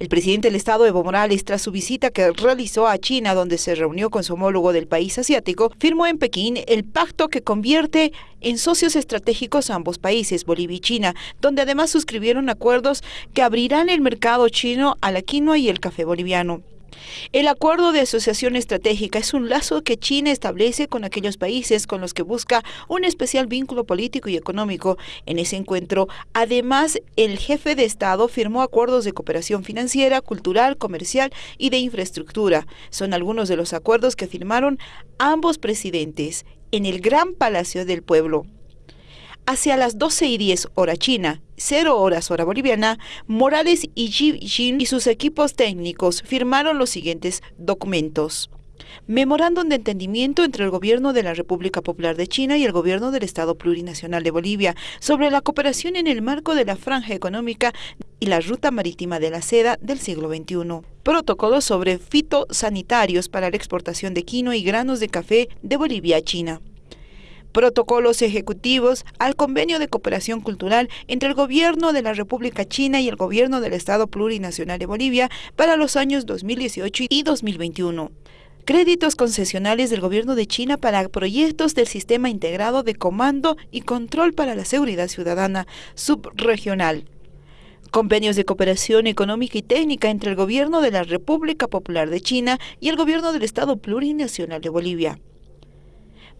El presidente del Estado, Evo Morales, tras su visita que realizó a China, donde se reunió con su homólogo del país asiático, firmó en Pekín el pacto que convierte en socios estratégicos a ambos países, Bolivia y China, donde además suscribieron acuerdos que abrirán el mercado chino a la quinoa y el café boliviano. El acuerdo de asociación estratégica es un lazo que China establece con aquellos países con los que busca un especial vínculo político y económico. En ese encuentro, además, el jefe de Estado firmó acuerdos de cooperación financiera, cultural, comercial y de infraestructura. Son algunos de los acuerdos que firmaron ambos presidentes en el Gran Palacio del Pueblo. Hacia las 12 y 10 hora china, 0 horas hora boliviana, Morales y Xi Jinping y sus equipos técnicos firmaron los siguientes documentos. Memorándum de entendimiento entre el Gobierno de la República Popular de China y el Gobierno del Estado Plurinacional de Bolivia sobre la cooperación en el marco de la franja económica y la ruta marítima de la seda del siglo XXI. Protocolo sobre fitosanitarios para la exportación de quino y granos de café de Bolivia a China protocolos ejecutivos al convenio de cooperación cultural entre el Gobierno de la República China y el Gobierno del Estado Plurinacional de Bolivia para los años 2018 y 2021 créditos concesionales del gobierno de China para proyectos del Sistema Integrado de Comando y Control para la Seguridad Ciudadana subregional. Convenios de cooperación económica y técnica entre el gobierno de la República Popular de China y el gobierno del Estado Plurinacional de Bolivia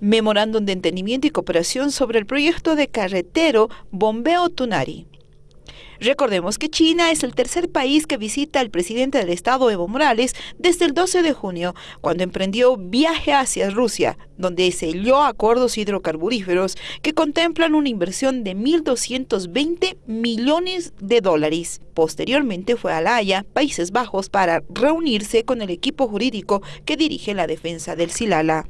memorándum de entendimiento y cooperación sobre el proyecto de carretero Bombeo Tunari. Recordemos que China es el tercer país que visita el presidente del Estado, Evo Morales, desde el 12 de junio, cuando emprendió viaje hacia Rusia, donde selló acuerdos hidrocarburíferos que contemplan una inversión de 1.220 millones de dólares. Posteriormente fue a La Haya, Países Bajos, para reunirse con el equipo jurídico que dirige la defensa del Silala.